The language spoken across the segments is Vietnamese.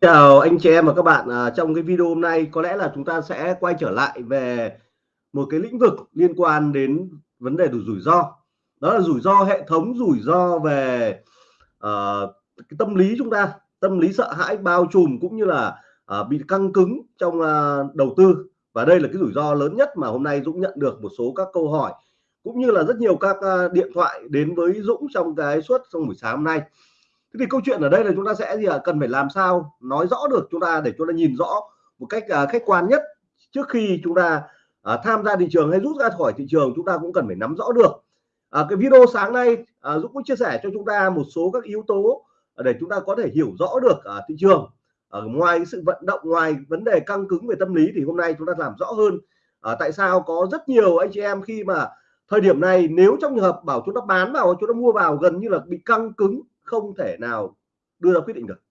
Chào anh chị em và các bạn à, trong cái video hôm nay có lẽ là chúng ta sẽ quay trở lại về một cái lĩnh vực liên quan đến vấn đề đủ rủi ro. Đó là rủi ro hệ thống rủi ro về uh, cái tâm lý chúng ta tâm lý sợ hãi bao trùm cũng như là uh, bị căng cứng trong uh, đầu tư. Và đây là cái rủi ro lớn nhất mà hôm nay Dũng nhận được một số các câu hỏi cũng như là rất nhiều các uh, điện thoại đến với Dũng trong cái suốt trong buổi sáng hôm nay thế thì câu chuyện ở đây là chúng ta sẽ gì à, cần phải làm sao nói rõ được chúng ta để chúng ta nhìn rõ một cách uh, khách quan nhất trước khi chúng ta uh, tham gia thị trường hay rút ra khỏi thị trường chúng ta cũng cần phải nắm rõ được. Uh, cái video sáng nay uh, Dũng cũng chia sẻ cho chúng ta một số các yếu tố để chúng ta có thể hiểu rõ được uh, thị trường. Ở ngoài sự vận động ngoài vấn đề căng cứng về tâm lý thì hôm nay chúng ta làm rõ hơn à, tại sao có rất nhiều anh chị em khi mà thời điểm này nếu trong trường hợp bảo chúng ta bán vào chúng ta mua vào gần như là bị căng cứng không thể nào đưa ra quyết định được.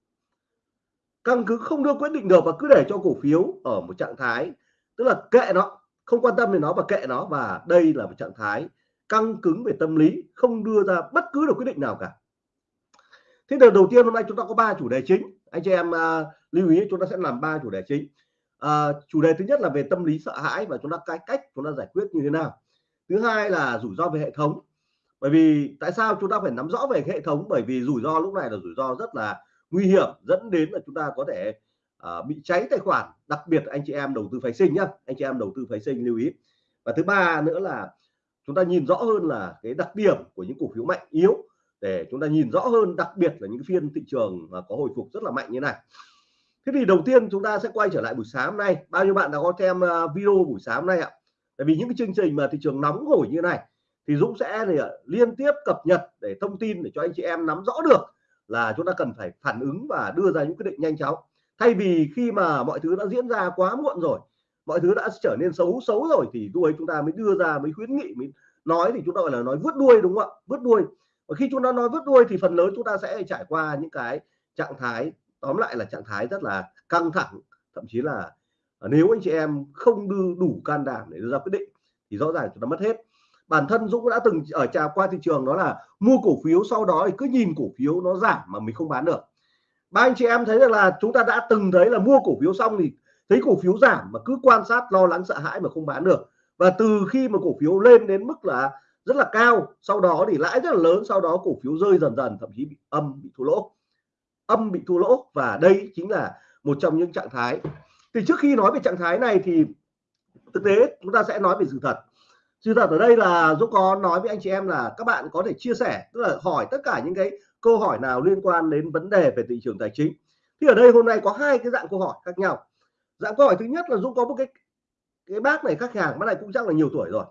Căn cứ không đưa quyết định được và cứ để cho cổ phiếu ở một trạng thái tức là kệ nó không quan tâm đến nó và kệ nó và đây là một trạng thái căng cứng về tâm lý không đưa ra bất cứ được quyết định nào cả. Thế đợt đầu tiên hôm nay chúng ta có ba chủ đề chính. Anh chị em uh, lưu ý chúng ta sẽ làm ba chủ đề chính. Uh, chủ đề thứ nhất là về tâm lý sợ hãi và chúng ta cái cách chúng ta giải quyết như thế nào. Thứ hai là rủi ro về hệ thống bởi vì tại sao chúng ta phải nắm rõ về hệ thống? Bởi vì rủi ro lúc này là rủi ro rất là nguy hiểm dẫn đến là chúng ta có thể uh, bị cháy tài khoản. Đặc biệt anh chị em đầu tư phái sinh nhá anh chị em đầu tư phái sinh lưu ý. Và thứ ba nữa là chúng ta nhìn rõ hơn là cái đặc điểm của những cổ phiếu mạnh yếu để chúng ta nhìn rõ hơn đặc biệt là những phiên thị trường mà có hồi phục rất là mạnh như này. Thế thì đầu tiên chúng ta sẽ quay trở lại buổi sáng hôm nay. Bao nhiêu bạn đã có xem à, video buổi sáng hôm nay ạ? Tại vì những cái chương trình mà thị trường nóng hổi như này thì Dũng sẽ, thì ờ, liên tiếp cập nhật để thông tin để cho anh chị em nắm rõ được là chúng ta cần phải phản ứng và đưa ra những quyết định nhanh chóng. Thay vì khi mà mọi thứ đã diễn ra quá muộn rồi, mọi thứ đã trở nên xấu xấu rồi thì lúc ấy chúng ta mới đưa ra mới khuyến nghị, mới nói thì chúng ta gọi là nói vứt đuôi, đúng không ạ? Vứt đuôi. Và khi chúng ta nói vứt đuôi thì phần lớn chúng ta sẽ trải qua những cái trạng thái, tóm lại là trạng thái rất là căng thẳng. Thậm chí là nếu anh chị em không đưa đủ can đảm để đưa ra quyết định thì rõ ràng chúng ta mất hết bản thân Dũng đã từng ở trà qua thị trường, đó là mua cổ phiếu, sau đó thì cứ nhìn cổ phiếu nó giảm mà mình không bán được. Ba anh chị em thấy được là chúng ta đã từng thấy là mua cổ phiếu xong thì thấy cổ phiếu giảm mà cứ quan sát, lo lắng, sợ hãi mà không bán được. Và từ khi mà cổ phiếu lên đến mức là rất là cao, sau đó thì lãi rất là lớn, sau đó cổ phiếu rơi dần dần, thậm chí bị âm, bị thua lỗ. Âm bị thua lỗ và đây chính là một trong những trạng thái. Thì trước khi nói về trạng thái này thì thực tế chúng ta sẽ nói về sự thật sự thật ở đây là Dũng có nói với anh chị em là các bạn có thể chia sẻ tức là hỏi tất cả những cái câu hỏi nào liên quan đến vấn đề về thị trường tài chính. Thì ở đây hôm nay có hai cái dạng câu hỏi khác nhau. Dạng câu hỏi thứ nhất là Dũng có một cái cái bác này khách hàng bác này cũng chắc là nhiều tuổi rồi.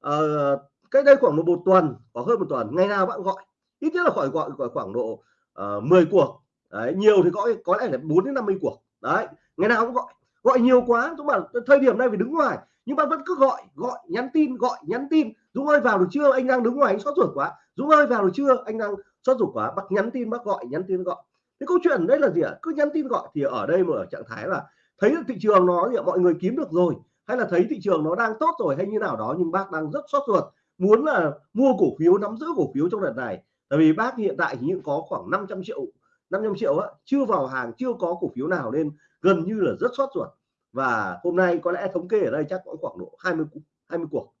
Ờ, cách đây khoảng một, một tuần có hơn một tuần ngày nào bạn gọi? Ít nhất là khỏi gọi, khoảng, khoảng độ ờ, uh, 10 cuộc. Đấy, nhiều thì có có lẽ là 4 đến 50 cuộc. Đấy ngày nào cũng gọi. Gọi nhiều quá chúng mà thời điểm này phải đứng ngoài nhưng bạn vẫn cứ gọi gọi nhắn tin gọi nhắn tin. Dũng ơi vào được chưa? Anh đang đứng ngoài anh sốt ruột quá. Dũng ơi vào được chưa? Anh đang sốt ruột quá. Bác nhắn tin bác gọi nhắn tin gọi. Cái câu chuyện đấy là gì ạ? Cứ nhắn tin gọi. Thì ở đây mà ở trạng thái là thấy thị trường nó thì mọi người kiếm được rồi. Hay là thấy thị trường nó đang tốt rồi hay như nào đó nhưng bác đang rất sốt ruột. Muốn là mua cổ phiếu nắm giữ cổ phiếu trong đợt này. Tại vì bác hiện tại thì những có khoảng 500 triệu 500 triệu á, chưa vào hàng chưa có cổ phiếu nào nên gần như là rất sốt ruột và hôm nay có lẽ thống kê ở đây chắc có khoảng độ 20 20 cuộc.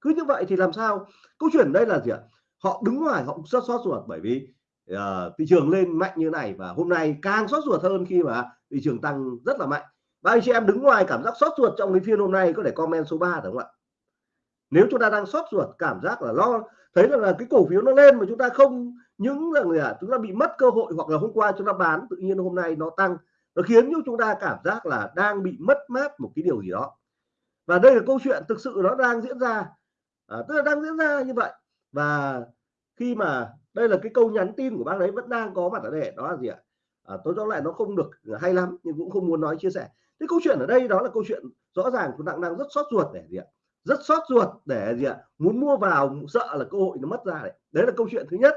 Cứ như vậy thì làm sao? Câu chuyện đây là gì ạ? Họ đứng ngoài họ xót rất ruột bởi vì uh, thị trường lên mạnh như này và hôm nay càng xót ruột hơn khi mà thị trường tăng rất là mạnh. Và anh chị em đứng ngoài cảm giác xót ruột trong cái phiên hôm nay có thể comment số 3 được không ạ? Nếu chúng ta đang xót ruột cảm giác là lo thấy rằng là cái cổ phiếu nó lên mà chúng ta không những là người à, chúng ta bị mất cơ hội hoặc là hôm qua chúng ta bán tự nhiên hôm nay nó tăng nó khiến cho chúng ta cảm giác là đang bị mất mát một cái điều gì đó. Và đây là câu chuyện thực sự nó đang diễn ra à, tức là đang diễn ra như vậy. Và khi mà đây là cái câu nhắn tin của bác đấy vẫn đang có mặt ở đây đó là gì ạ? À, tôi nói lại nó không được hay lắm nhưng cũng không muốn nói chia sẻ. Cái câu chuyện ở đây đó là câu chuyện rõ ràng chúng ta đang rất sót ruột để gì ạ? Rất sót ruột để gì ạ? Muốn mua vào sợ là cơ hội nó mất ra đấy. Đấy là câu chuyện thứ nhất.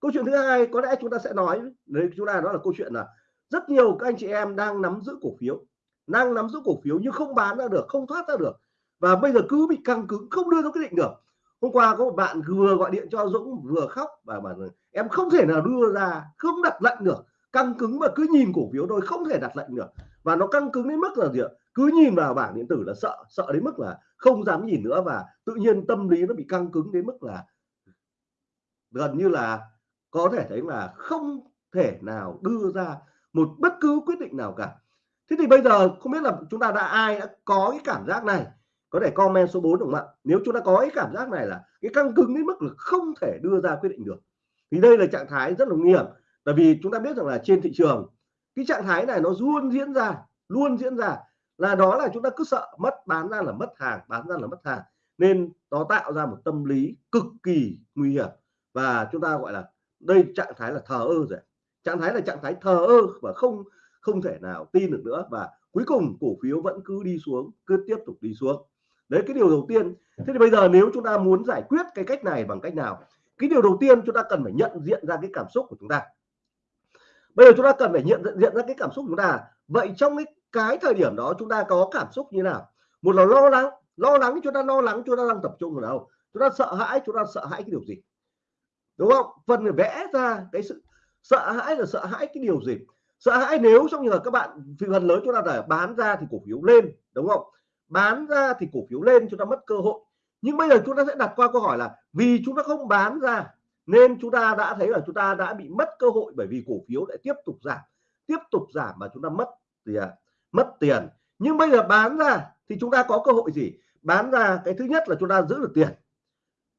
Câu chuyện thứ hai có lẽ chúng ta sẽ nói đấy chúng ta đó là câu chuyện là rất nhiều các anh chị em đang nắm giữ cổ phiếu, đang nắm giữ cổ phiếu nhưng không bán ra được, không thoát ra được. Và bây giờ cứ bị căng cứng, không đưa ra quyết định được. Hôm qua có một bạn vừa gọi điện cho Dũng, vừa khóc và bảo em không thể nào đưa ra, không đặt lệnh được. Căng cứng mà cứ nhìn cổ phiếu thôi, không thể đặt lệnh được. Và nó căng cứng đến mức là gì ạ? Cứ nhìn vào bảng điện tử là sợ sợ đến mức là không dám nhìn nữa và tự nhiên tâm lý nó bị căng cứng đến mức là gần như là có thể thấy là không thể nào đưa ra một bất cứ quyết định nào cả. Thế thì bây giờ không biết là chúng ta đã, ai đã có cái cảm giác này? Có thể comment số 4 đúng không ạ? Nếu chúng ta có cái cảm giác này là cái căng cứng đến mức là không thể đưa ra quyết định được. Thì đây là trạng thái rất là nguy hiểm. Tại vì chúng ta biết rằng là trên thị trường, cái trạng thái này nó luôn diễn ra, luôn diễn ra là đó là chúng ta cứ sợ mất, bán ra là mất hàng, bán ra là mất hàng. Nên nó tạo ra một tâm lý cực kỳ nguy hiểm. Và chúng ta gọi là đây trạng thái là thờ ơ rồi trạng thái là trạng thái thờ ơ và không không thể nào tin được nữa và cuối cùng cổ phiếu vẫn cứ đi xuống, cứ tiếp tục đi xuống. Đấy, cái điều đầu tiên. Thế thì bây giờ nếu chúng ta muốn giải quyết cái cách này bằng cách nào? Cái điều đầu tiên chúng ta cần phải nhận diện ra cái cảm xúc của chúng ta. Bây giờ chúng ta cần phải nhận diện ra cái cảm xúc của chúng ta. Vậy trong cái cái thời điểm đó chúng ta có cảm xúc như nào? Một là lo lắng. Lo lắng chúng ta lo lắng, chúng ta đang tập trung vào đâu? Chúng ta sợ hãi, chúng ta sợ hãi cái điều gì? Đúng không? Phần phải vẽ ra cái sự sợ hãi là sợ hãi cái điều gì sợ hãi nếu trong trường là các bạn phần lớn chúng ta là bán ra thì cổ phiếu lên đúng không bán ra thì cổ phiếu lên chúng ta mất cơ hội nhưng bây giờ chúng ta sẽ đặt qua câu hỏi là vì chúng ta không bán ra nên chúng ta đã thấy là chúng ta đã bị mất cơ hội bởi vì cổ phiếu lại tiếp tục giảm tiếp tục giảm mà chúng ta mất tiền mất tiền nhưng bây giờ bán ra thì chúng ta có cơ hội gì bán ra cái thứ nhất là chúng ta giữ được tiền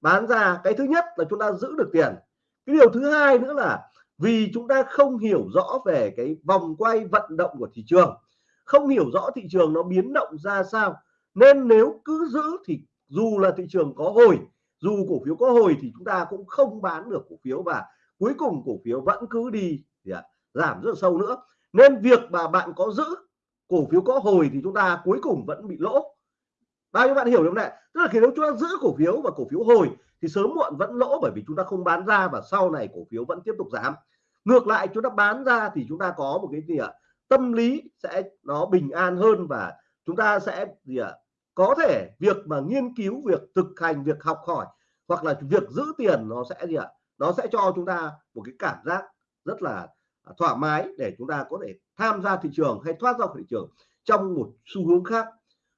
bán ra cái thứ nhất là chúng ta giữ được tiền cái điều thứ hai nữa là vì chúng ta không hiểu rõ về cái vòng quay vận động của thị trường. Không hiểu rõ thị trường nó biến động ra sao. Nên nếu cứ giữ thì dù là thị trường có hồi dù cổ phiếu có hồi thì chúng ta cũng không bán được cổ phiếu và cuối cùng cổ phiếu vẫn cứ đi thì à, giảm rất sâu nữa. Nên việc mà bạn có giữ cổ phiếu có hồi thì chúng ta cuối cùng vẫn bị lỗ. Bao nhiêu bạn hiểu không này? Tức là khi nếu chúng ta giữ cổ phiếu và cổ phiếu hồi thì sớm muộn vẫn lỗ bởi vì chúng ta không bán ra và sau này cổ phiếu vẫn tiếp tục giảm. Ngược lại, chúng ta bán ra thì chúng ta có một cái gì ạ? Tâm lý sẽ nó bình an hơn và chúng ta sẽ gì ạ? Có thể việc mà nghiên cứu, việc thực hành, việc học hỏi hoặc là việc giữ tiền nó sẽ gì ạ? Nó sẽ cho chúng ta một cái cảm giác rất là à, thoải mái để chúng ta có thể tham gia thị trường hay thoát ra khỏi thị trường trong một xu hướng khác.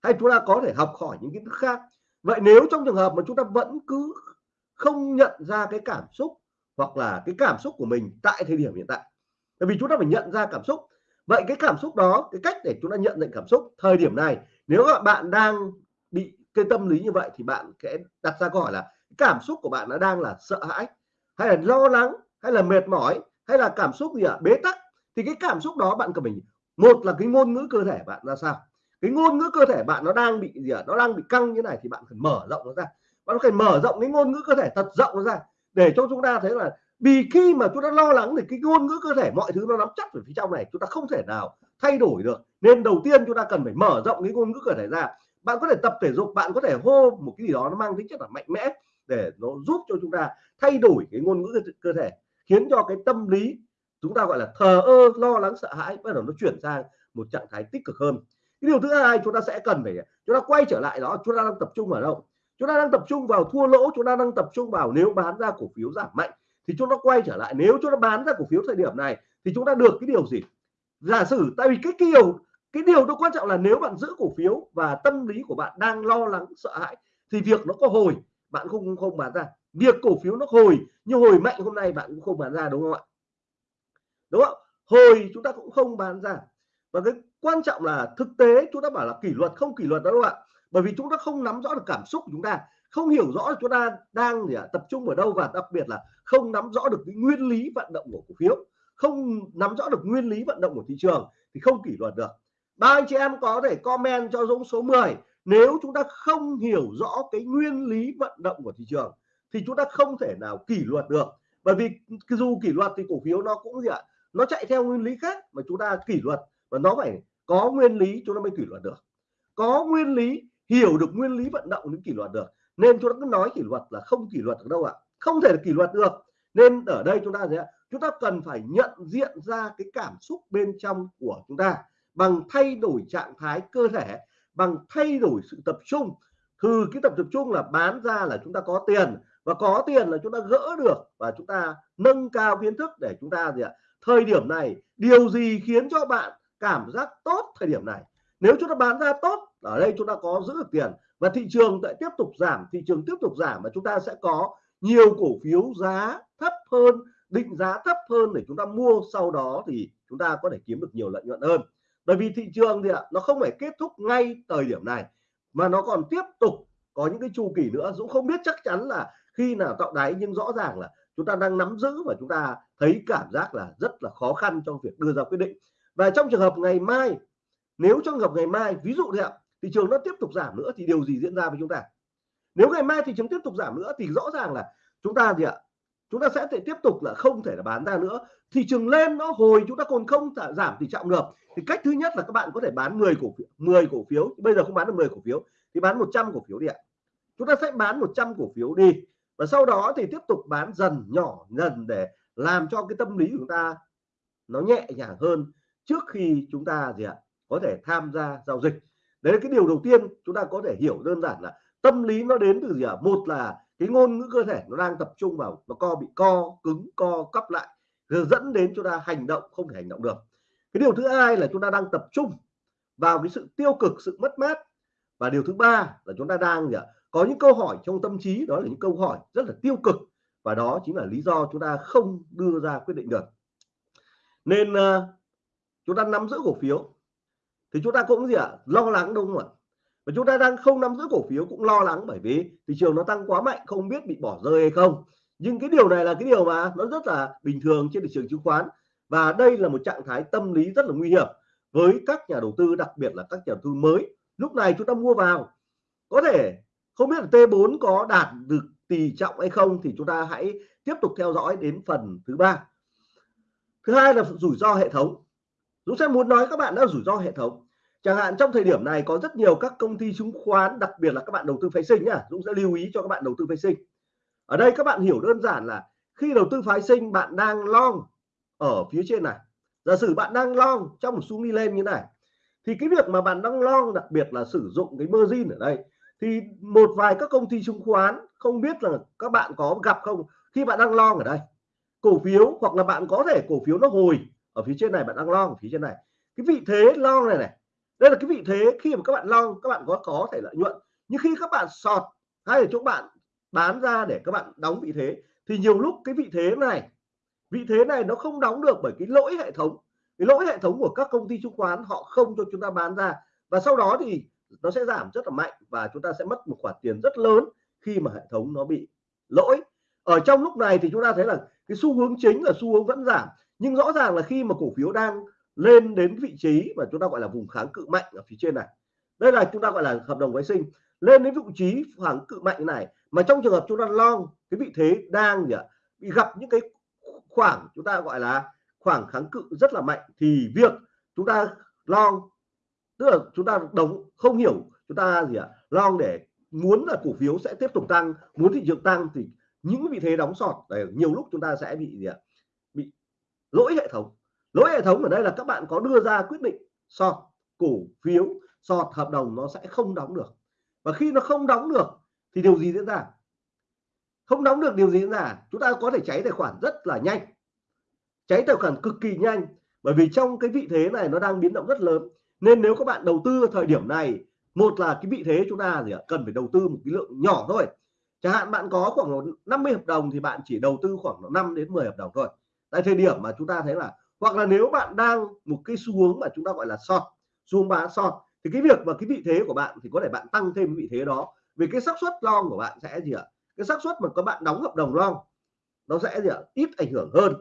Hay chúng ta có thể học hỏi những kiến thức khác. Vậy nếu trong trường hợp mà chúng ta vẫn cứ không nhận ra cái cảm xúc hoặc là cái cảm xúc của mình tại thời điểm hiện tại. Bởi vì chúng ta phải nhận ra cảm xúc. Vậy cái cảm xúc đó, cái cách để chúng ta nhận định cảm xúc thời điểm này, nếu các bạn đang bị cái tâm lý như vậy thì bạn sẽ đặt ra câu hỏi là cảm xúc của bạn nó đang là sợ hãi, hay là lo lắng, hay là mệt mỏi, hay là cảm xúc gì ạ? À? bế tắc. Thì cái cảm xúc đó bạn cần mình một là cái ngôn ngữ cơ thể bạn ra sao? Cái ngôn ngữ cơ thể bạn nó đang bị gì ạ? À? nó đang bị căng như này thì bạn phải mở rộng nó ra bạn phải mở rộng cái ngôn ngữ cơ thể thật rộng nó ra để cho chúng ta thấy là vì khi mà chúng ta lo lắng thì cái ngôn ngữ cơ thể mọi thứ nó nắm chắc ở phía trong này, chúng ta không thể nào thay đổi được. Nên đầu tiên chúng ta cần phải mở rộng cái ngôn ngữ cơ thể ra. Bạn có thể tập thể dục, bạn có thể hô một cái gì đó nó mang tính chất là mạnh mẽ để nó giúp cho chúng ta thay đổi cái ngôn ngữ cơ thể, khiến cho cái tâm lý chúng ta gọi là thờ ơ, lo lắng, sợ hãi bắt đầu nó chuyển sang một trạng thái tích cực hơn. Cái điều thứ hai chúng ta sẽ cần phải, chúng ta quay trở lại đó, chúng ta đang tập trung ở đâu? Chúng ta đang tập trung vào thua lỗ, chúng ta đang tập trung vào nếu bán ra cổ phiếu giảm mạnh thì chúng ta quay trở lại. Nếu chúng ta bán ra cổ phiếu thời điểm này thì chúng ta được cái điều gì? Giả sử, tại vì cái điều cái điều đó quan trọng là nếu bạn giữ cổ phiếu và tâm lý của bạn đang lo lắng, sợ hãi thì việc nó có hồi, bạn không không bán ra. Việc cổ phiếu nó hồi, như hồi mạnh hôm nay bạn cũng không bán ra, đúng không ạ? Đúng không? Hồi chúng ta cũng không bán ra. Và cái quan trọng là thực tế, chúng ta bảo là kỷ luật, không kỷ luật đó các bạn bởi vì chúng ta không nắm rõ được cảm xúc của chúng ta không hiểu rõ chúng ta đang gì à, tập trung ở đâu và đặc biệt là không nắm rõ được cái nguyên lý vận động của cổ phiếu không nắm rõ được nguyên lý vận động của thị trường thì không kỷ luật được. Ba anh chị em có thể comment cho Dũng số 10 nếu chúng ta không hiểu rõ cái nguyên lý vận động của thị trường thì chúng ta không thể nào kỷ luật được. Bởi vì dù kỷ luật thì cổ phiếu nó cũng gì ạ nó chạy theo nguyên lý khác mà chúng ta kỷ luật và nó phải có nguyên lý chúng ta mới kỷ luật được. Có nguyên lý hiểu được nguyên lý vận động những kỷ luật được. Nên chúng ta cứ nói kỷ luật là không kỷ luật được đâu ạ. Không thể kỷ luật được. Nên ở đây chúng ta gì ạ? Chúng ta cần phải nhận diện ra cái cảm xúc bên trong của chúng ta bằng thay đổi trạng thái cơ thể, bằng thay đổi sự tập trung. Từ cái tập tập trung là bán ra là chúng ta có tiền và có tiền là chúng ta gỡ được và chúng ta nâng cao kiến thức để chúng ta gì ạ? Thời điểm này, điều gì khiến cho bạn cảm giác tốt thời điểm này? Nếu chúng ta bán ra tốt ở đây chúng ta có giữ được tiền và thị trường lại tiếp tục giảm, thị trường tiếp tục giảm và chúng ta sẽ có nhiều cổ phiếu giá thấp hơn, định giá thấp hơn để chúng ta mua. Sau đó thì chúng ta có thể kiếm được nhiều lợi nhuận hơn. Bởi vì thị trường thì ạ, nó không phải kết thúc ngay thời điểm này, mà nó còn tiếp tục có những cái chu kỳ nữa. Dũng không biết chắc chắn là khi nào tạo đáy, nhưng rõ ràng là chúng ta đang nắm giữ và chúng ta thấy cảm giác là rất là khó khăn trong việc đưa ra quyết định. Và trong trường hợp ngày mai, nếu trong trường hợp ngày mai, ví dụ thì. ạ thị trường nó tiếp tục giảm nữa thì điều gì diễn ra với chúng ta? Nếu ngày mai thị trường tiếp tục giảm nữa thì rõ ràng là chúng ta gì ạ? Chúng ta sẽ thể tiếp tục là không thể là bán ra nữa. Thị trường lên nó hồi chúng ta còn không giảm tỷ trọng được thì cách thứ nhất là các bạn có thể bán 10 cổ phiếu 10 cổ phiếu. Bây giờ không bán được 10 cổ phiếu, thì bán 100 cổ phiếu đi ạ. Chúng ta sẽ bán 100 cổ phiếu đi. Và sau đó thì tiếp tục bán dần, nhỏ dần để làm cho cái tâm lý của chúng ta nó nhẹ nhàng hơn trước khi chúng ta gì ạ? Có thể tham gia giao dịch đấy là cái điều đầu tiên chúng ta có thể hiểu đơn giản là tâm lý nó đến từ gì ạ? Một là cái ngôn ngữ cơ thể nó đang tập trung vào nó co bị co cứng co cắp lại rồi dẫn đến chúng ta hành động không thể hành động được. Cái điều thứ hai là chúng ta đang tập trung vào cái sự tiêu cực sự mất mát. Và điều thứ ba là chúng ta đang gì ạ? Có những câu hỏi trong tâm trí đó là những câu hỏi rất là tiêu cực. Và đó chính là lý do chúng ta không đưa ra quyết định được. Nên uh, chúng ta nắm giữ cổ phiếu thì chúng ta cũng gì ạ? Lo lắng đúng không ạ? Và chúng ta đang không nắm giữ cổ phiếu cũng lo lắng bởi vì thị trường nó tăng quá mạnh, không biết bị bỏ rơi hay không. Nhưng cái điều này là cái điều mà nó rất là bình thường trên thị trường chứng khoán. Và đây là một trạng thái tâm lý rất là nguy hiểm với các nhà đầu tư, đặc biệt là các nhà đầu tư mới. Lúc này chúng ta mua vào. Có thể không biết là T4 có đạt được tỷ trọng hay không thì chúng ta hãy tiếp tục theo dõi đến phần thứ ba. Thứ hai là rủi ro hệ thống. Dũng sẽ muốn nói các bạn đã rủi ro hệ thống. Chẳng hạn trong thời điểm này có rất nhiều các công ty chứng khoán, đặc biệt là các bạn đầu tư phái sinh nhá, Dũng sẽ lưu ý cho các bạn đầu tư phái sinh. Ở đây các bạn hiểu đơn giản là khi đầu tư phái sinh, bạn đang long ở phía trên này. Giả sử bạn đang long trong một xu đi lên như này, thì cái việc mà bạn đang long, đặc biệt là sử dụng cái margin ở đây, thì một vài các công ty chứng khoán, không biết là các bạn có gặp không, khi bạn đang long ở đây, cổ phiếu hoặc là bạn có thể cổ phiếu nó hồi ở phía trên này bạn đang long ở phía trên này. Cái vị thế long này này, đây là cái vị thế khi mà các bạn long, các bạn có có thể lợi nhuận. Nhưng khi các bạn sọt hay là chỗ bạn bán ra để các bạn đóng vị thế, thì nhiều lúc cái vị thế này, vị thế này nó không đóng được bởi cái lỗi hệ thống. Cái lỗi hệ thống của các công ty chứng khoán họ không cho chúng ta bán ra. Và sau đó thì nó sẽ giảm rất là mạnh và chúng ta sẽ mất một khoản tiền rất lớn khi mà hệ thống nó bị lỗi. Ở trong lúc này thì chúng ta thấy là cái xu hướng chính là xu hướng vẫn giảm nhưng rõ ràng là khi mà cổ phiếu đang lên đến vị trí mà chúng ta gọi là vùng kháng cự mạnh ở phía trên này, đây là chúng ta gọi là hợp đồng vệ sinh, lên đến vị trí kháng cự mạnh này, mà trong trường hợp chúng ta long, cái vị thế đang gì ạ? Bị gặp những cái khoảng chúng ta gọi là khoảng kháng cự rất là mạnh, thì việc chúng ta long, tức là chúng ta đồng không hiểu chúng ta gì ạ? Long để muốn là cổ phiếu sẽ tiếp tục tăng, muốn thị trường tăng thì những vị thế đóng sọt để nhiều lúc chúng ta sẽ bị gì ạ? Lỗi hệ thống. Lỗi hệ thống ở đây là các bạn có đưa ra quyết định sọt cổ phiếu sọt hợp đồng nó sẽ không đóng được. Và khi nó không đóng được thì điều gì diễn ra? Không đóng được điều gì diễn ra? Chúng ta có thể cháy tài khoản rất là nhanh. Cháy tài khoản cực kỳ nhanh. Bởi vì trong cái vị thế này nó đang biến động rất lớn. Nên nếu các bạn đầu tư thời điểm này, một là cái vị thế chúng ta gì ạ? Cần phải đầu tư một cái lượng nhỏ thôi. Chẳng hạn bạn có khoảng 50 hợp đồng thì bạn chỉ đầu tư khoảng 5 đến 10 hợp đồng thôi tại thời điểm mà chúng ta thấy là hoặc là nếu bạn đang một cái xu hướng mà chúng ta gọi là short xu hướng bán short thì cái việc và cái vị thế của bạn thì có thể bạn tăng thêm vị thế đó. Vì cái xác suất long của bạn sẽ gì ạ? Cái xác suất mà các bạn đóng hợp đồng long nó sẽ gì ạ? Ít ảnh hưởng hơn.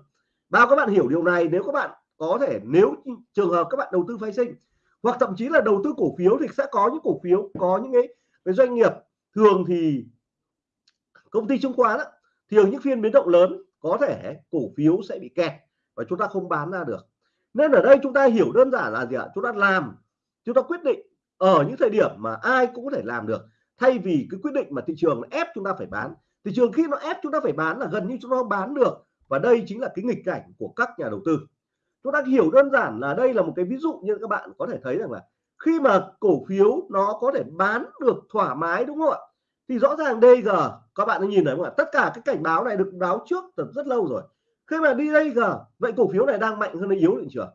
Bao các bạn hiểu điều này nếu các bạn có thể nếu trường hợp các bạn đầu tư phái sinh hoặc thậm chí là đầu tư cổ phiếu thì sẽ có những cổ phiếu có những cái, cái doanh nghiệp thường thì công ty chứng khoán á, thường những phiên biến động lớn có thể cổ phiếu sẽ bị kẹt và chúng ta không bán ra được. Nên ở đây chúng ta hiểu đơn giản là gì ạ? Chúng ta làm, chúng ta quyết định ở những thời điểm mà ai cũng có thể làm được. Thay vì cái quyết định mà thị trường ép chúng ta phải bán. Thị trường khi nó ép chúng ta phải bán là gần như chúng ta không bán được. Và đây chính là cái nghịch cảnh của các nhà đầu tư. Chúng ta hiểu đơn giản là đây là một cái ví dụ như các bạn có thể thấy rằng là khi mà cổ phiếu nó có thể bán được thoải mái, đúng không ạ? Thì rõ ràng DG các bạn đã nhìn thấy không ạ? Tất cả cái cảnh báo này được báo trước từ rất lâu rồi. Khi mà đi đây vậy cổ phiếu này đang mạnh hơn hay yếu thị trường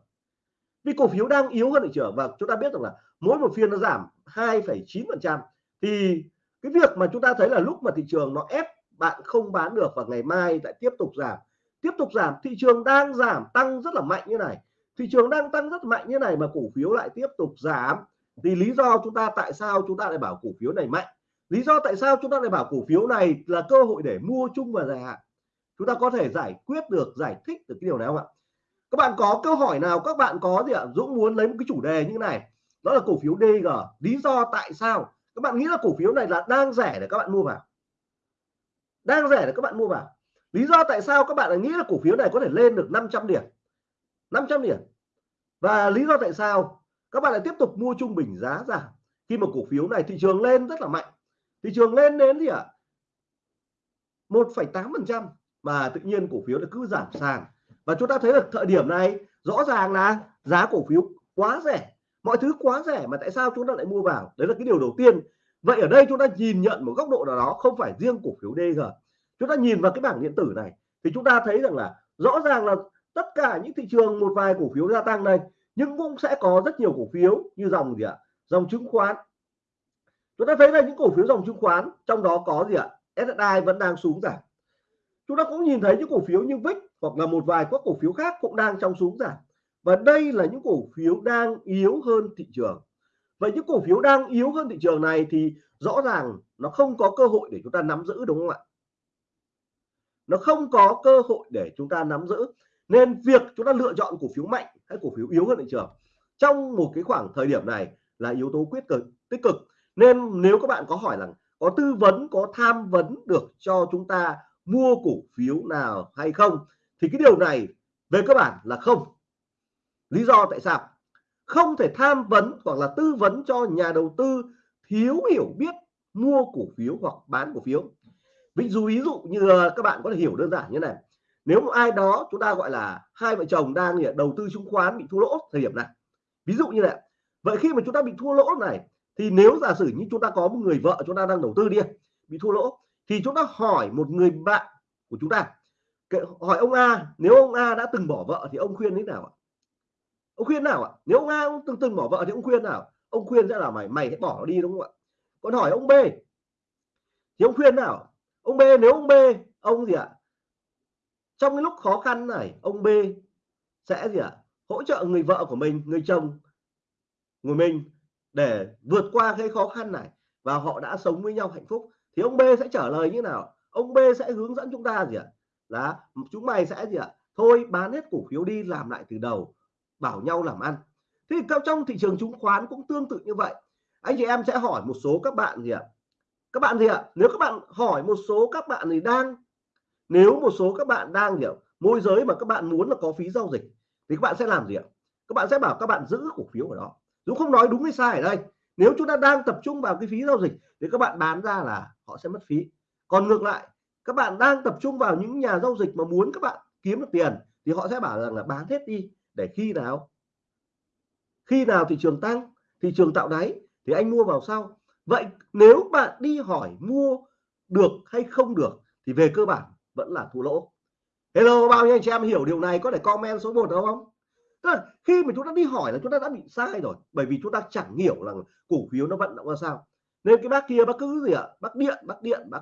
vì cổ phiếu đang yếu hơn thị trường và chúng ta biết rằng là mỗi một phiên nó giảm 2,9% thì cái việc mà chúng ta thấy là lúc mà thị trường nó ép bạn không bán được và ngày mai lại tiếp tục giảm tiếp tục giảm thị trường đang giảm tăng rất là mạnh như này. Thị trường đang tăng rất mạnh như này mà cổ phiếu lại tiếp tục giảm. Thì lý do chúng ta tại sao chúng ta lại bảo cổ phiếu này mạnh? Lý do tại sao chúng ta lại bảo cổ phiếu này là cơ hội để mua chung và dài hạn? Chúng ta có thể giải quyết được, giải thích được cái điều này không ạ? Các bạn có câu hỏi nào, các bạn có gì ạ? Dũng muốn lấy một cái chủ đề như thế này. Đó là cổ phiếu DG lý do tại sao? Các bạn nghĩ là cổ phiếu này là đang rẻ để các bạn mua vào? Đang rẻ để các bạn mua vào. Lý do tại sao các bạn lại nghĩ là cổ phiếu này có thể lên được 500 điểm? 500 điểm. Và lý do tại sao? Các bạn lại tiếp tục mua trung bình giá giảm khi mà cổ phiếu này thị trường lên rất là mạnh thị trường lên đến gì ạ? à? 1,8 phần trăm mà tự nhiên cổ phiếu nó cứ giảm sàn. Và chúng ta thấy được thời điểm này rõ ràng là giá cổ phiếu quá rẻ. Mọi thứ quá rẻ mà tại sao chúng ta lại mua vào? Đấy là cái điều đầu tiên. Vậy ở đây chúng ta nhìn nhận một góc độ nào đó không phải riêng cổ phiếu DG chúng ta nhìn vào cái bảng điện tử này thì chúng ta thấy rằng là rõ ràng là tất cả những thị trường một vài cổ phiếu gia tăng đây nhưng cũng sẽ có rất nhiều cổ phiếu như dòng gì ạ? Dòng chứng khoán chúng ta thấy là những cổ phiếu dòng chứng khoán, trong đó có gì ạ? SSI vẫn đang xuống giảm. Chúng ta cũng nhìn thấy những cổ phiếu như VIX hoặc là một vài các cổ phiếu khác cũng đang trong xuống giảm. Và đây là những cổ phiếu đang yếu hơn thị trường. Vậy những cổ phiếu đang yếu hơn thị trường này thì rõ ràng nó không có cơ hội để chúng ta nắm giữ, đúng không ạ? Nó không có cơ hội để chúng ta nắm giữ. Nên việc chúng ta lựa chọn cổ phiếu mạnh hay cổ phiếu yếu hơn thị trường trong một cái khoảng thời điểm này là yếu tố quyết cực, tích cực nên nếu các bạn có hỏi rằng có tư vấn, có tham vấn được cho chúng ta mua cổ phiếu nào hay không, thì cái điều này về cơ bản là không. Lý do tại sao? Không thể tham vấn hoặc là tư vấn cho nhà đầu tư thiếu hiểu biết mua cổ phiếu hoặc bán cổ phiếu. Ví dụ ví dụ như các bạn có thể hiểu đơn giản như này. Nếu một ai đó chúng ta gọi là hai vợ chồng đang đầu tư chứng khoán bị thua lỗ thời điểm này. Ví dụ như vậy vậy khi mà chúng ta bị thua lỗ này thì nếu giả sử như chúng ta có một người vợ chúng ta đang đầu tư đi, bị thua lỗ, thì chúng ta hỏi một người bạn của chúng ta hỏi ông A, nếu ông A đã từng bỏ vợ thì ông khuyên thế nào ạ? Ông khuyên nào ạ? Nếu ông A từng từng bỏ vợ thì ông khuyên nào? Ông khuyên sẽ là mày mày hãy bỏ nó đi, đúng không ạ? Còn hỏi ông B, thì ông khuyên nào? Ông B, nếu ông B, ông gì ạ? Trong cái lúc khó khăn này, ông B sẽ gì ạ? Hỗ trợ người vợ của mình, người chồng người mình để vượt qua cái khó khăn này và họ đã sống với nhau hạnh phúc, thì ông B sẽ trả lời như nào? Ông B sẽ hướng dẫn chúng ta gì ạ? Là chúng mày sẽ gì ạ? Thôi bán hết cổ phiếu đi, làm lại từ đầu, bảo nhau làm ăn. Thì trong thị trường chứng khoán cũng tương tự như vậy. Anh chị em sẽ hỏi một số các bạn gì ạ? Các bạn gì ạ? Nếu các bạn hỏi một số các bạn thì đang, nếu một số các bạn đang hiểu môi giới mà các bạn muốn là có phí giao dịch, thì các bạn sẽ làm gì ạ? Các bạn sẽ bảo các bạn giữ cổ phiếu ở đó. Dũng không nói đúng hay sai ở đây. Nếu chúng ta đang tập trung vào cái phí giao dịch thì các bạn bán ra là họ sẽ mất phí. Còn ngược lại, các bạn đang tập trung vào những nhà giao dịch mà muốn các bạn kiếm được tiền thì họ sẽ bảo rằng là bán hết đi, để khi nào? Khi nào thị trường tăng, thị trường tạo đáy thì anh mua vào sau. Vậy nếu bạn đi hỏi mua được hay không được thì về cơ bản vẫn là thua lỗ. Hello, bao nhiêu anh chị em hiểu điều này có thể comment số 1 đúng không? Tức là khi mà chúng ta đi hỏi là chúng ta đã bị sai rồi, bởi vì chúng ta chẳng hiểu là cổ phiếu nó vận động ra sao. Nên cái bác kia bác cứ gì ạ? Bác điện bác điện bác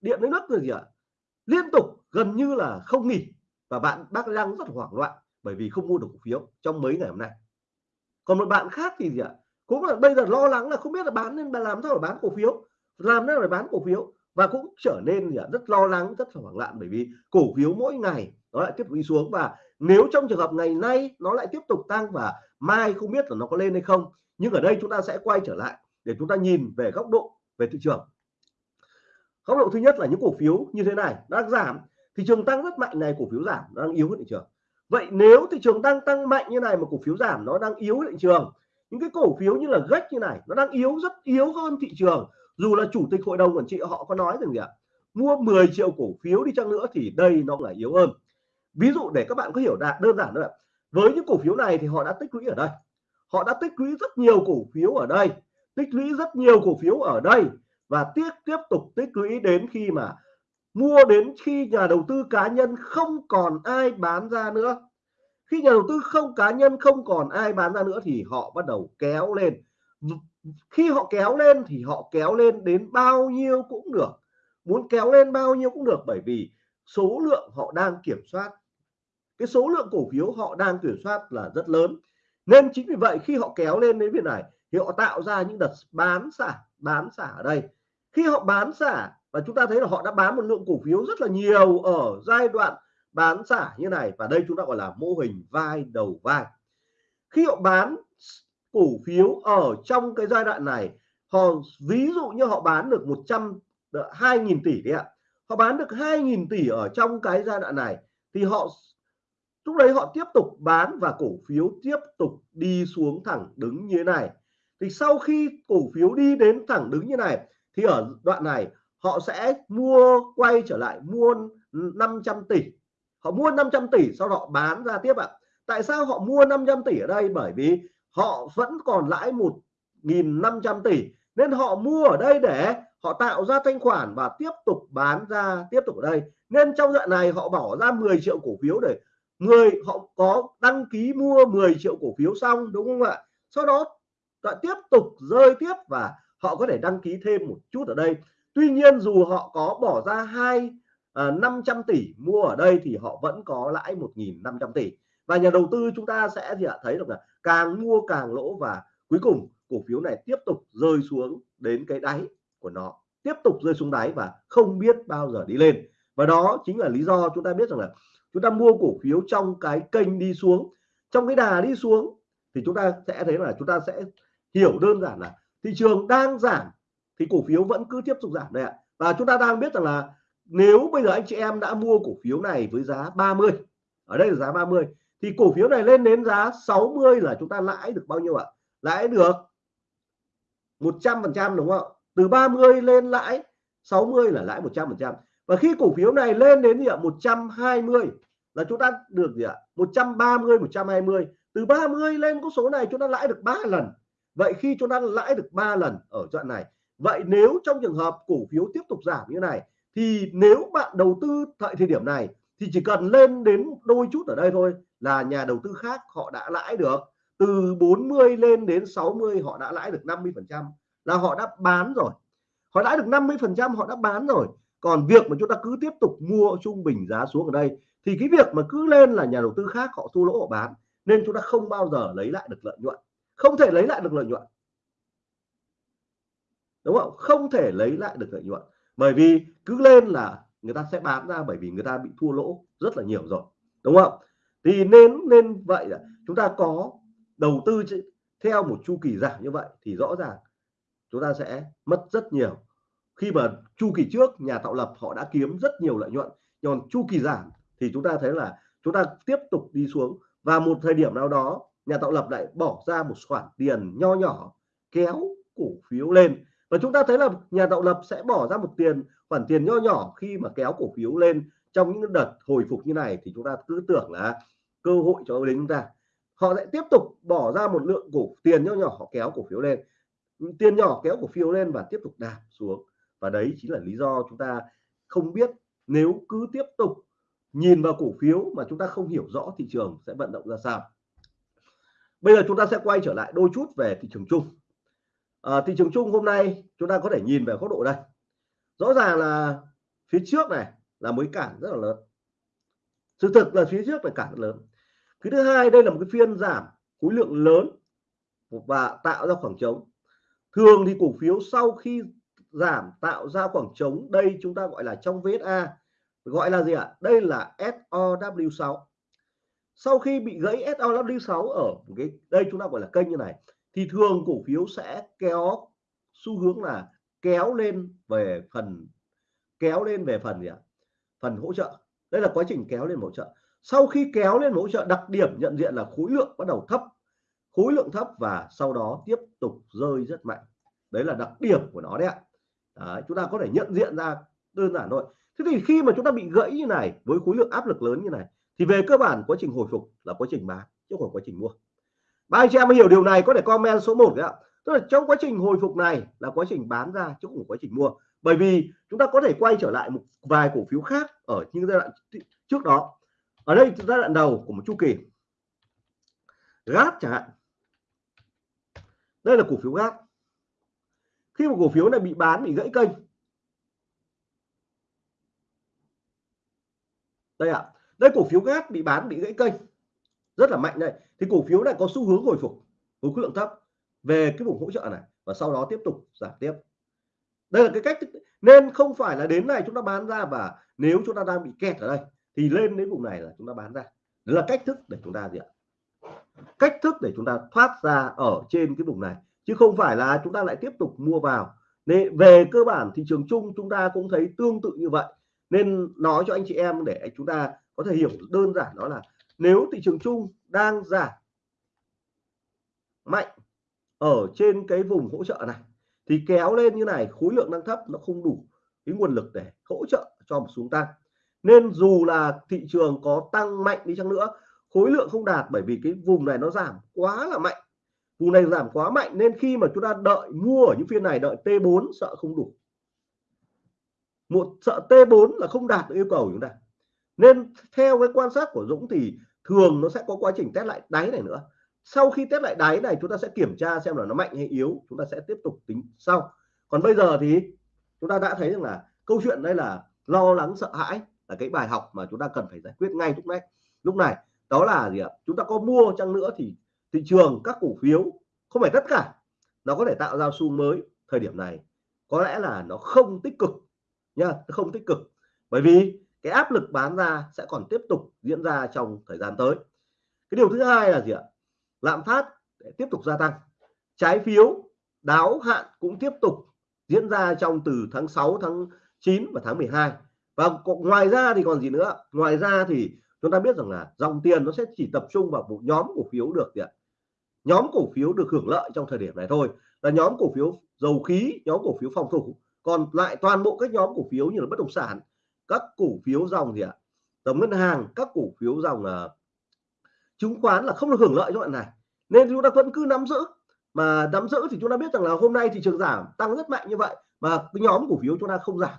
điện lấy nước rồi gì ạ? Liên tục, gần như là không nghỉ. Và bạn, bác đang rất hoảng loạn bởi vì không mua được cổ phiếu trong mấy ngày hôm nay. Còn một bạn khác thì gì ạ? Cũng là bây giờ lo lắng là không biết là bán nên làm sao để bán cổ phiếu. Làm nên để bán cổ phiếu? Và cũng trở nên gì ạ? rất lo lắng, rất là hoảng loạn bởi vì cổ phiếu mỗi ngày nó lại tiếp tục đi xuống. Và nếu trong trường hợp ngày nay nó lại tiếp tục tăng và mai không biết là nó có lên hay không, nhưng ở đây chúng ta sẽ quay trở lại để chúng ta nhìn về góc độ về thị trường. Góc độ thứ nhất là những cổ phiếu như thế này đang giảm. Thị trường tăng rất mạnh này, cổ phiếu giảm, nó đang yếu hơn thị trường. Vậy nếu thị trường đang tăng mạnh như này mà cổ phiếu giảm, nó đang yếu hơn thị trường. Những cái cổ phiếu như là gách như này, nó đang yếu, rất yếu hơn thị trường. Dù là chủ tịch hội đồng quản trị họ có nói rằng gì ạ? Mua 10 triệu cổ phiếu đi chăng nữa thì đây nó là yếu hơn ví dụ để các bạn có hiểu đạt đơn giản thôi với những cổ phiếu này thì họ đã tích lũy ở đây. Họ đã tích lũy rất nhiều cổ phiếu ở đây. Tích lũy rất nhiều cổ phiếu ở đây. Và tiếp tiếp tục tích lũy đến khi mà mua đến khi nhà đầu tư cá nhân không còn ai bán ra nữa. Khi nhà đầu tư không, cá nhân không còn ai bán ra nữa thì họ bắt đầu kéo lên. Khi họ kéo lên thì họ kéo lên đến bao nhiêu cũng được. Muốn kéo lên bao nhiêu cũng được bởi vì số lượng họ đang kiểm soát cái số lượng cổ phiếu họ đang kiểm soát là rất lớn. Nên chính vì vậy khi họ kéo lên đến việc này thì họ tạo ra những đợt bán xả bán xả ở đây. Khi họ bán xả và chúng ta thấy là họ đã bán một lượng cổ phiếu rất là nhiều ở giai đoạn bán xả như này và đây chúng ta gọi là mô hình vai đầu vai. Khi họ bán cổ phiếu ở trong cái giai đoạn này, họ ví dụ như họ bán được 100 2.000 ờ, tỷ đấy ạ. Họ bán được 2.000 tỷ ở trong cái giai đoạn này thì họ lúc đấy họ tiếp tục bán và cổ phiếu tiếp tục đi xuống thẳng đứng như thế này. Thì sau khi cổ phiếu đi đến thẳng đứng như này, thì ở đoạn này, họ sẽ mua quay trở lại mua 500 tỷ. Họ mua 500 tỷ, sau đó bán ra tiếp ạ. Tại sao họ mua 500 tỷ ở đây? Bởi vì họ vẫn còn lãi 1.500 tỷ, nên họ mua ở đây để họ tạo ra thanh khoản và tiếp tục bán ra, tiếp tục ở đây. Nên trong đoạn này họ bỏ ra 10 triệu cổ phiếu để người họ có đăng ký mua 10 triệu cổ phiếu xong đúng không ạ? Sau đó lại tiếp tục rơi tiếp và họ có thể đăng ký thêm một chút ở đây. Tuy nhiên dù họ có bỏ ra hai à, 500 tỷ mua ở đây thì họ vẫn có lãi 1.500 tỷ. Và nhà đầu tư chúng ta sẽ gì ạ thấy được là càng mua càng lỗ và cuối cùng cổ phiếu này tiếp tục rơi xuống đến cái đáy của nó. Tiếp tục rơi xuống đáy và không biết bao giờ đi lên. Và đó chính là lý do chúng ta biết rằng là chúng ta mua cổ phiếu trong cái kênh đi xuống. Trong cái đà đi xuống thì chúng ta sẽ thấy là chúng ta sẽ hiểu đơn giản là thị trường đang giảm thì cổ phiếu vẫn cứ tiếp tục giảm đây ạ. Và chúng ta đang biết rằng là nếu bây giờ anh chị em đã mua cổ phiếu này với giá 30 ở đây là giá 30 thì cổ phiếu này lên đến giá 60 là chúng ta lãi được bao nhiêu ạ? Lãi được 100 phần trăm đúng không từ 30 lên lãi 60 là lãi 100 phần trăm. Và khi cổ phiếu này lên đến gì ạ? 120 là chúng ta được gì ạ? 130 120 từ 30 lên con số này chúng ta lãi được 3 lần. Vậy khi chúng ta lãi được 3 lần ở đoạn này, vậy nếu trong trường hợp cổ phiếu tiếp tục giảm như này, thì nếu bạn đầu tư tại thời điểm này, thì chỉ cần lên đến đôi chút ở đây thôi là nhà đầu tư khác họ đã lãi được. Từ 40 lên đến 60 họ đã lãi được 50 phần trăm là họ đã bán rồi. Họ lãi được 50 phần trăm, họ đã bán rồi. Còn việc mà chúng ta cứ tiếp tục mua trung bình giá xuống ở đây thì cái việc mà cứ lên là nhà đầu tư khác họ thua lỗ họ bán, nên chúng ta không bao giờ lấy lại được lợi nhuận. Không thể lấy lại được lợi nhuận. Đúng không? Không thể lấy lại được lợi nhuận. Bởi vì cứ lên là người ta sẽ bán ra bởi vì người ta bị thua lỗ rất là nhiều rồi. Đúng không? Thì nên nên vậy là chúng ta có đầu tư theo một chu kỳ giảm như vậy thì rõ ràng chúng ta sẽ mất rất nhiều. Khi mà chu kỳ trước nhà tạo lập họ đã kiếm rất nhiều lợi nhuận còn chu kỳ giảm thì chúng ta thấy là chúng ta tiếp tục đi xuống. Và một thời điểm nào đó, nhà tạo lập lại bỏ ra một khoản tiền nho nhỏ, kéo cổ phiếu lên. Và chúng ta thấy là nhà tạo lập sẽ bỏ ra một tiền, khoản tiền nho nhỏ khi mà kéo cổ phiếu lên. Trong những đợt hồi phục như này thì chúng ta cứ tưởng là cơ hội cho đến chúng ta. Họ sẽ tiếp tục bỏ ra một lượng cổ, tiền nho nhỏ họ kéo cổ phiếu lên. Tiền nhỏ kéo cổ phiếu lên và tiếp tục đạp xuống. Và đấy chính là lý do chúng ta không biết nếu cứ tiếp tục nhìn vào cổ phiếu mà chúng ta không hiểu rõ thị trường sẽ vận động ra sao. Bây giờ chúng ta sẽ quay trở lại đôi chút về thị trường chung. À, thị trường chung hôm nay chúng ta có thể nhìn về góc độ đây. Rõ ràng là phía trước này là mới cản rất là lớn. Sự thực là phía trước là cản rất lớn. Cái thứ hai đây là một cái phiên giảm khối lượng lớn và tạo ra khoảng trống. Thường thì cổ phiếu sau khi giảm tạo ra khoảng trống đây chúng ta gọi là trong VSA gọi là gì ạ? Đây là SOW6 sau khi bị gãy SOW6 ở cái đây chúng ta gọi là kênh như này thì thường cổ phiếu sẽ kéo xu hướng là kéo lên về phần kéo lên về phần gì ạ? Phần hỗ trợ. Đây là quá trình kéo lên hỗ trợ. Sau khi kéo lên hỗ trợ đặc điểm nhận diện là khối lượng bắt đầu thấp. Khối lượng thấp và sau đó tiếp tục rơi rất mạnh. Đấy là đặc điểm của nó đấy ạ. Đấy, chúng ta có thể nhận diện ra đơn giản thôi thế thì khi mà chúng ta bị gãy như này, với khối lượng áp lực lớn như này, thì về cơ bản quá trình hồi phục là quá trình bán, chứ không quá trình mua. Ba anh chị em hiểu điều này, có thể comment số 1 đấy ạ. Tức là trong quá trình hồi phục này là quá trình bán ra, chứ không phải quá trình mua. Bởi vì chúng ta có thể quay trở lại một vài cổ phiếu khác ở những giai đoạn trước đó. Ở đây, giai đoạn đầu của một chu kỳ. Gáp chẳng hạn. Đây là cổ phiếu gáp khi một cổ phiếu này bị bán, bị gãy kênh đây ạ. À, đây cổ phiếu gác bị bán bị gãy kênh. Rất là mạnh đây. Thì cổ phiếu này có xu hướng hồi phục với khối lượng thấp về cái vùng hỗ trợ này và sau đó tiếp tục giảm tiếp. Đây là cái cách nên không phải là đến này chúng ta bán ra và nếu chúng ta đang bị kẹt ở đây thì lên đến vùng này là chúng ta bán ra. Đó là cách thức để chúng ta gì ạ? Cách thức để chúng ta thoát ra ở trên cái vùng này chứ không phải là chúng ta lại tiếp tục mua vào. Nên về cơ bản thị trường chung chúng ta cũng thấy tương tự như vậy nên nói cho anh chị em để chúng ta có thể hiểu đơn giản đó là nếu thị trường chung đang giảm mạnh ở trên cái vùng hỗ trợ này, thì kéo lên như này, khối lượng đang thấp, nó không đủ cái nguồn lực để hỗ trợ cho một xuống tăng. Nên dù là thị trường có tăng mạnh đi chăng nữa, khối lượng không đạt bởi vì cái vùng này nó giảm quá là mạnh. Vùng này giảm quá mạnh nên khi mà chúng ta đợi mua ở những phiên này, đợi T4 sợ không đủ một sợ T4 là không đạt được yêu cầu của chúng ta. Nên theo cái quan sát của Dũng thì thường nó sẽ có quá trình test lại đáy này nữa. Sau khi test lại đáy này, chúng ta sẽ kiểm tra xem là nó mạnh hay yếu, chúng ta sẽ tiếp tục tính sau. Còn bây giờ thì chúng ta đã thấy rằng là câu chuyện đây là lo lắng, sợ hãi là cái bài học mà chúng ta cần phải giải quyết ngay lúc này lúc này, đó là gì ạ? Chúng ta có mua chăng nữa thì thị trường, các cổ phiếu, không phải tất cả, nó có thể tạo ra xu mới thời điểm này. Có lẽ là nó không tích cực nha không tích cực. Bởi vì cái áp lực bán ra sẽ còn tiếp tục diễn ra trong thời gian tới. Cái điều thứ hai là gì ạ? Lạm phát để tiếp tục gia tăng. Trái phiếu, đáo hạn cũng tiếp tục diễn ra trong từ tháng 6 tháng 9 và tháng 12 và ngoài ra thì còn gì nữa ngoài ra thì chúng ta biết rằng là dòng tiền nó sẽ chỉ tập trung vào một nhóm cổ phiếu được gì ạ? Nhóm cổ phiếu được hưởng lợi trong thời điểm này thôi. Là nhóm cổ phiếu dầu khí, nhóm cổ phiếu phòng thủ còn lại toàn bộ các nhóm cổ phiếu như là bất động sản các cổ phiếu dòng gì ạ? Tổng ngân hàng các cổ phiếu dòng là chứng khoán là không được hưởng lợi cho bạn này. Nên chúng ta vẫn cứ nắm giữ. Mà nắm giữ thì chúng ta biết rằng là hôm nay thị trường giảm tăng rất mạnh như vậy mà cái nhóm cổ phiếu chúng ta không giảm.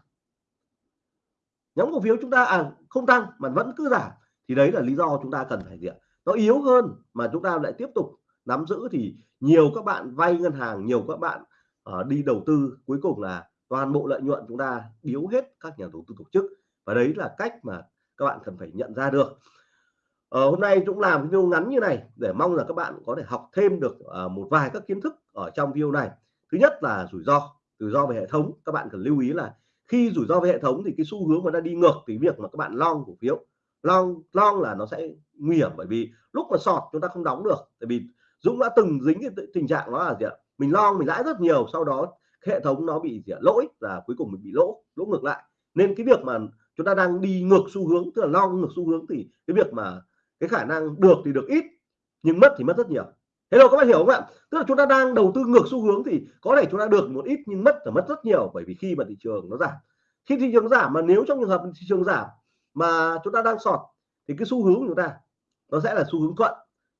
Nhóm cổ phiếu chúng ta à không tăng mà vẫn cứ giảm. Thì đấy là lý do chúng ta cần phải diện nó yếu hơn mà chúng ta lại tiếp tục nắm giữ thì nhiều các bạn vay ngân hàng nhiều các bạn uh, đi đầu tư. Cuối cùng là toàn bộ lợi nhuận chúng ta biếu hết các nhà đầu tư tổ chức. Và đấy là cách mà các bạn cần phải nhận ra được. Ờ, hôm nay cũng làm video ngắn như này để mong là các bạn có thể học thêm được uh, một vài các kiến thức ở trong video này. Thứ nhất là rủi ro rủi ro về hệ thống. Các bạn cần lưu ý là khi rủi ro về hệ thống thì cái xu hướng mà nó đi ngược thì việc mà các bạn long cổ phiếu. Long long là nó sẽ nguy hiểm bởi vì lúc mà sọt chúng ta không đóng được. Tại vì Dũng đã từng dính cái tình trạng đó là gì ạ? Mình long mình lãi rất nhiều sau đó hệ thống nó bị gì lỗi và cuối cùng mình bị lỗ lỗ ngược lại. Nên cái việc mà chúng ta đang đi ngược xu hướng, tức là long ngược xu hướng thì cái việc mà cái khả năng được thì được ít, nhưng mất thì mất rất nhiều. Thế đâu các bạn hiểu không ạ? Tức là chúng ta đang đầu tư ngược xu hướng thì có thể chúng ta được một ít nhưng mất là mất rất nhiều, bởi vì khi mà thị trường nó giảm. Khi thị trường giảm mà nếu trong trường hợp thị trường giảm mà chúng ta đang sọt thì cái xu hướng của chúng ta nó sẽ là xu hướng thuận.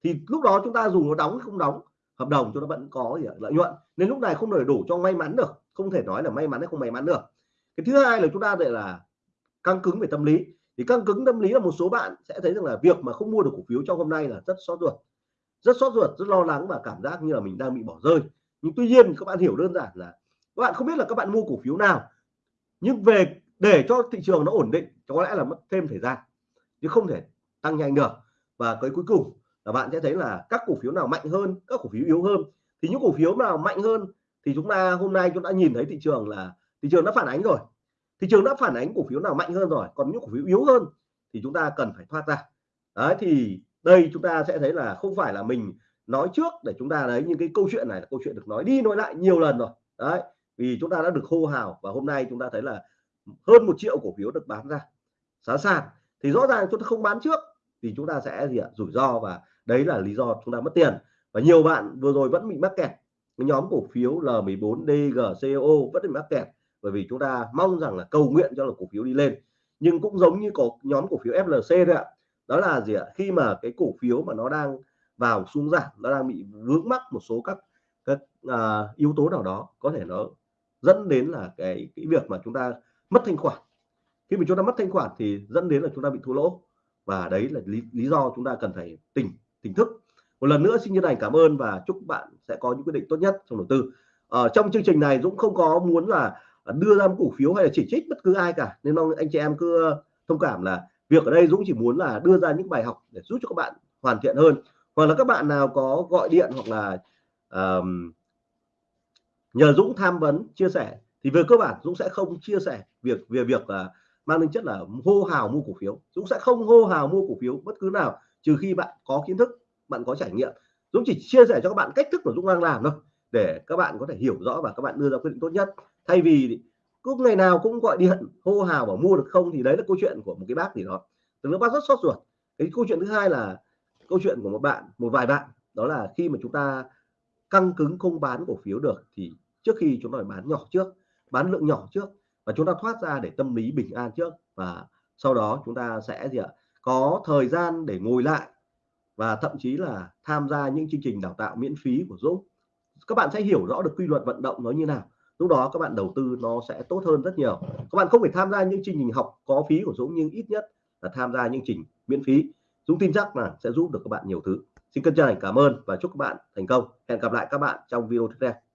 Thì lúc đó chúng ta dù nó đóng không đóng hợp đồng chúng ta vẫn có gì lợi nhuận. Nên lúc này không đầy đủ cho may mắn được. Không thể nói là may mắn hay không may mắn được. Cái thứ hai là chúng ta lại là căng cứng về tâm lý. Thì căng cứng tâm lý là một số bạn sẽ thấy rằng là việc mà không mua được cổ phiếu trong hôm nay là rất xót ruột. Rất xót ruột, rất lo lắng và cảm giác như là mình đang bị bỏ rơi. Nhưng tuy nhiên, các bạn hiểu đơn giản là các bạn không biết là các bạn mua cổ phiếu nào. Nhưng về, để cho thị trường nó ổn định, có lẽ là mất thêm thời gian. Chứ không thể tăng nhanh được. Và cái cuối cùng là bạn sẽ thấy là các cổ phiếu nào mạnh hơn, các cổ phiếu yếu hơn. Thì những cổ phiếu nào mạnh hơn thì chúng ta hôm nay chúng ta nhìn thấy thị trường là thị trường đã phản ánh rồi. Thị trường đã phản ánh cổ phiếu nào mạnh hơn rồi, còn những cổ phiếu yếu hơn thì chúng ta cần phải thoát ra. Đấy, thì đây chúng ta sẽ thấy là không phải là mình nói trước để chúng ta đấy những cái câu chuyện này là câu chuyện được nói đi nói lại nhiều lần rồi. Đấy, vì chúng ta đã được hô hào và hôm nay chúng ta thấy là hơn một triệu cổ phiếu được bán ra. Giá sàn thì rõ ràng chúng ta không bán trước thì chúng ta sẽ gì ạ? Rủi ro và đấy là lý do chúng ta mất tiền. Và nhiều bạn vừa rồi vẫn bị mắc kẹt. Cái nhóm cổ phiếu L14 DGCO vẫn bị mắc kẹt. Bởi vì chúng ta mong rằng là cầu nguyện cho là cổ phiếu đi lên. Nhưng cũng giống như có nhóm cổ phiếu FLC đấy ạ. Đó là gì ạ? Khi mà cái cổ phiếu mà nó đang vào xuống giảm nó đang bị vướng mắc một số các các à, yếu tố nào đó có thể nó dẫn đến là cái cái việc mà chúng ta mất thanh khoản. Khi mà chúng ta mất thanh khoản thì dẫn đến là chúng ta bị thua lỗ. Và đấy là lý, lý do chúng ta cần phải tỉnh tỉnh thức. Một lần nữa xin chân thành cảm ơn và chúc bạn sẽ có những quyết định tốt nhất trong đầu tư. Ở trong chương trình này Dũng không có muốn là đưa ra một cổ phiếu hay là chỉ trích bất cứ ai cả nên mong anh chị em cứ ờ, thông cảm là việc ở đây Dũng chỉ muốn là đưa ra những bài học để giúp cho các bạn hoàn thiện hơn. Hoặc là các bạn nào có gọi điện hoặc là um, nhờ Dũng tham vấn chia sẻ thì về cơ bản Dũng sẽ không chia sẻ việc về việc là mang tính chất là hô hào mua cổ phiếu. Dũng sẽ không hô hào mua cổ phiếu bất cứ nào trừ khi bạn có kiến thức, bạn có trải nghiệm. Dũng chỉ chia sẻ cho các bạn cách thức của Dũng đang làm thôi, để các bạn có thể hiểu rõ và các bạn đưa ra quyết định tốt nhất. Thay vì cứ ngày nào cũng gọi điện, hô hào bảo mua được không thì đấy là câu chuyện của một cái bác gì đó. Từ lúc bác rất sốt ruột. Cái câu chuyện thứ hai là câu chuyện của một bạn, một vài bạn. Đó là khi mà chúng ta căng cứng không bán cổ phiếu được thì trước khi chúng ta phải bán nhỏ trước, bán lượng nhỏ trước và chúng ta thoát ra để tâm lý bình an trước. Và sau đó chúng ta sẽ gì ạ? Có thời gian để ngồi lại và thậm chí là tham gia những chương trình đào tạo miễn phí của Dũng. Các bạn sẽ hiểu rõ được quy luật vận động nó như nào. Lúc đó các bạn đầu tư nó sẽ tốt hơn rất nhiều. Các bạn không phải tham gia những chương trình học có phí của Dũng, nhưng ít nhất là tham gia những trình miễn phí. Dũng tin chắc là sẽ giúp được các bạn nhiều thứ. Xin chân thành cảm ơn và chúc các bạn thành công. Hẹn gặp lại các bạn trong video tiếp theo.